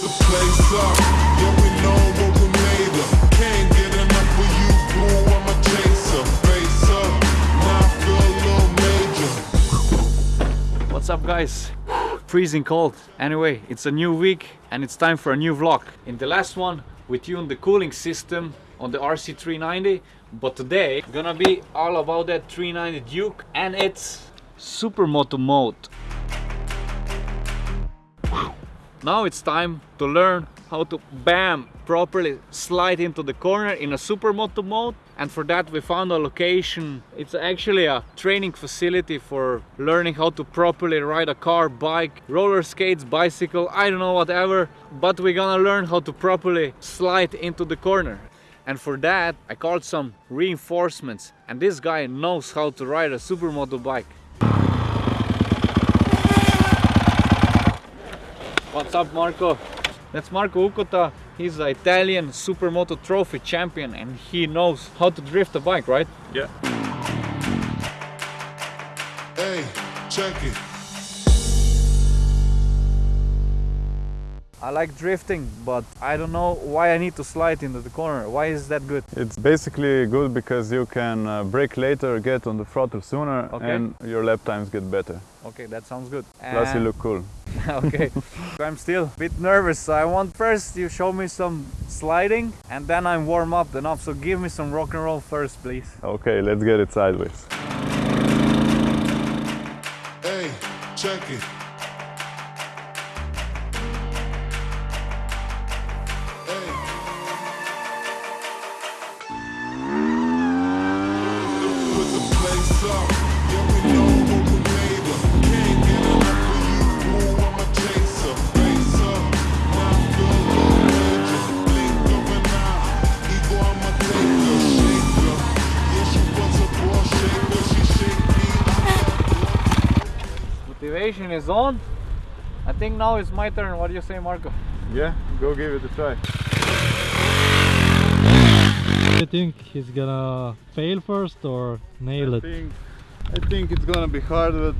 the place up. Yeah, we know what we made of. Can't get enough you, boo. I'm a chaser. Face up, now I feel a little major. What's up guys? Freezing cold. Anyway, it's a new week and it's time for a new vlog. In the last one, we tuned the cooling system on the RC390, but today gonna be all about that 390 Duke and its supermoto mode. Now it's time to learn how to bam properly slide into the corner in a supermoto mode. And for that we found a location. It's actually a training facility for learning how to properly ride a car bike roller skates bicycle i don't know whatever. But we're gonna learn how to properly slide into the corner. And for that i called some reinforcements. And this guy knows how to ride a supermoto bike What's up Marco? That's Marco Ukota. He's an Italian Supermoto Trophy champion and he knows how to drift a bike, right? Yeah. Hey, check it. I like drifting, but I don't know why I need to slide into the corner. Why is that good? It's basically good because you can uh, brake later, get on the throttle sooner, Okay. and your lap times get better. Okay, that sounds good. Plus, you look cool. okay, I'm still a bit nervous. So I want first you show me some sliding and then I'm warm up enough. So give me some rock and roll first, please. Okay, let's get it sideways. Hey, check it. Hey. Put the place up. Me. Is on. I think now it's my turn. What do you say, Marco? Yeah, go give it a try. Do you think he's gonna fail first or nail I it? think, I think it's gonna be hard, but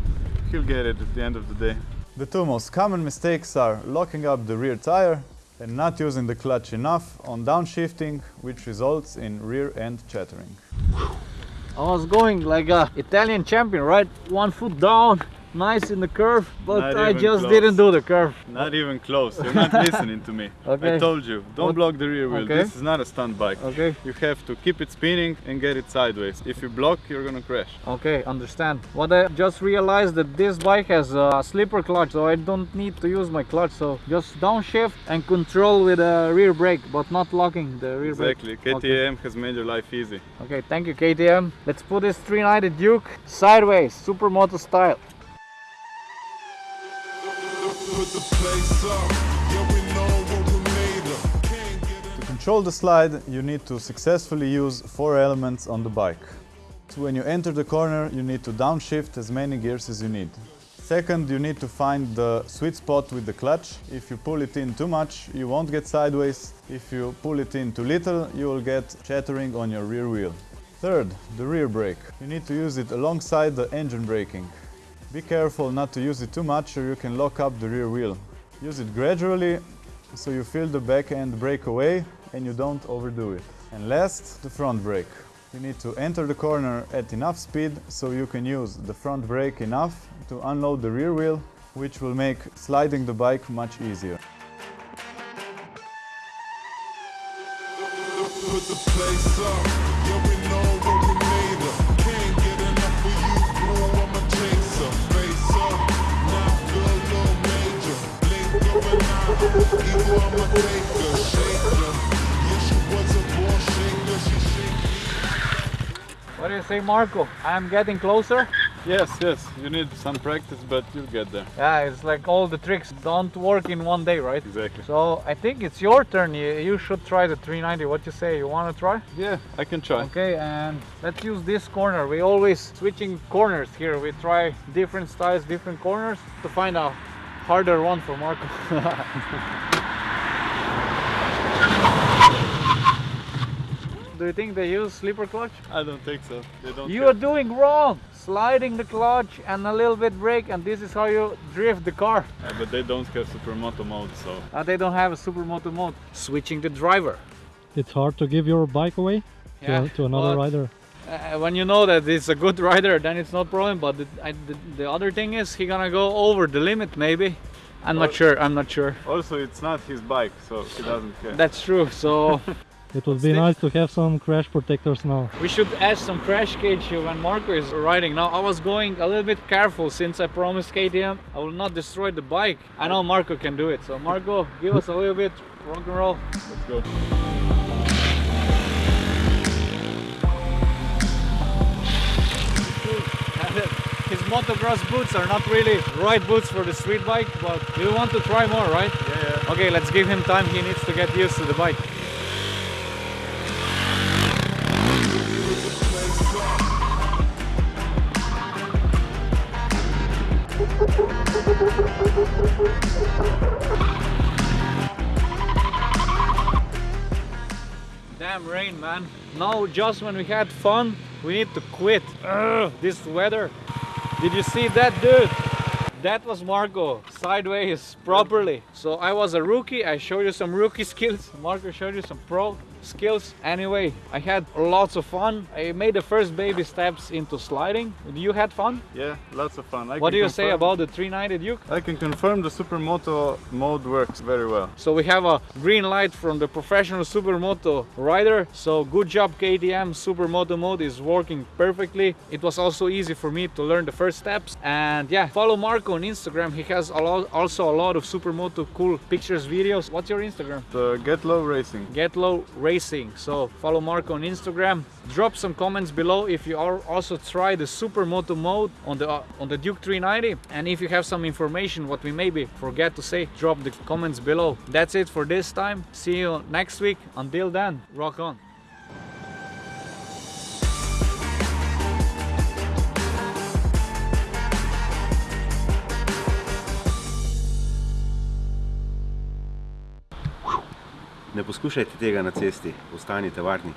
he'll get it at the end of the day. The two most common mistakes are locking up the rear tire and not using the clutch enough on downshifting, which results in rear end chattering. I was going like a Italian champion, right? One foot down, nice in the curve, but Not I just close. didn't do the curve. Not even close, you're not listening to me. Okay. I told you, don't block the rear wheel, Okay. this is not a stunt bike. Okay, You have to keep it spinning and get it sideways. If you block, you're gonna crash. okay, understand. What I just realized that this bike has a slipper clutch, so I don't need to use my clutch. So just downshift and control with a rear brake, but not locking the rear Exactly, brake. Exactly, KTM has made your life easy. Okay, thank you KTM. Let's put this 390 Duke sideways, supermoto style. To control the slide, you need to successfully use four elements on the bike. So when you enter the corner, you need to downshift as many gears as you need. Second, you need to find the sweet spot with the clutch. If you pull it in too much, you won't get sideways. If you pull it in too little, you will get chattering on your rear wheel. Third, the rear brake. You need to use it alongside the engine braking. Be careful not to use it too much or you can lock up the rear wheel. Use it gradually so you feel the back end break away and you don't overdo it. And last, the front brake. You need to enter the corner at enough speed so you can use the front brake enough to unload the rear wheel, which will make sliding the bike much easier. Put the place up. Eye. Ego, I'm a Yeah, she was a ball shaker. She shake What do you say, Marco? I'm getting closer. Yes, yes, you need some practice, but you'll get there. Yeah, it's like all the tricks don't work in one day, right? Exactly. So I think it's your turn. You, you should try the 390. What do you say? You want to try? Yeah, I can try. Okay, and let's use this corner. We always switching corners here. We try different styles, different corners to find a harder one for Marco. Do you think they use slipper clutch? I don't think so. They don't. You are doing wrong! Sliding the clutch and a little bit brake and this is how you drift the car. but they don't have supermoto mode, so Uh, they don't have a supermoto mode. Switching the driver. It's hard to give your bike away to, Yeah, to another but, rider. uh, when you know that it's a good rider, then it's no problem. But the, I, the, the other thing is he gonna go over the limit maybe. I'm not sure. I'm not sure. also it's not his bike, so he doesn't care. That's true. So It would be nice to have some crash protectors now. we should add some crash cage here when Marco is riding. Now I was going a little bit careful since I promised KTM I will not destroy the bike. I know Marco can do it. So Marco, give us a little bit rock and roll. Let's go. His motocross boots are not really right boots for the street bike, but you want to try more, right? Yeah, yeah. Okay, let's give him time. He needs to get used to the bike. Damn rain, man. Now, just when we had fun, we need to quit. Ugh, this weather. Did you see that, dude? That was Marco, sideways, properly. So I was a rookie, I showed you some rookie skills. Marco showed you some pro skills. Anyway, I had lots of fun. I made the first baby steps into sliding. You had fun? Yeah, lots of fun. I What do you say about the 390 Duke? I can confirm the supermoto mode works very well. So we have a green light from the professional supermoto rider. So good job KTM, supermoto mode is working perfectly. It was also easy for me to learn the first steps. And yeah, follow Marco on Instagram. He has a lot, also a lot of supermoto cool pictures, videos. What's your Instagram? The Get Low Racing. Get Low Racing. So follow Marco on Instagram. Drop some comments below if you are also try the supermoto mode on the uh, on the Duke 390. And if you have some information what we maybe forget to say, drop the comments below. That's it for this time. See you next week. Until then, rock on. Ne poskušajte tega na cesti, ostanite varni.